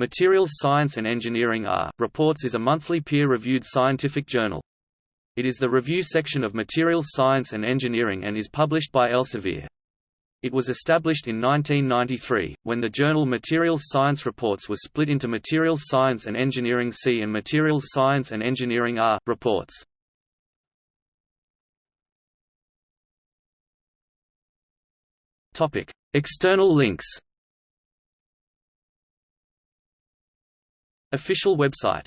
Materials Science and Engineering R Reports is a monthly peer-reviewed scientific journal. It is the review section of Materials Science and Engineering and is published by Elsevier. It was established in 1993, when the journal Materials Science Reports was split into Materials Science and Engineering C and Materials Science and Engineering R Reports. External links Official website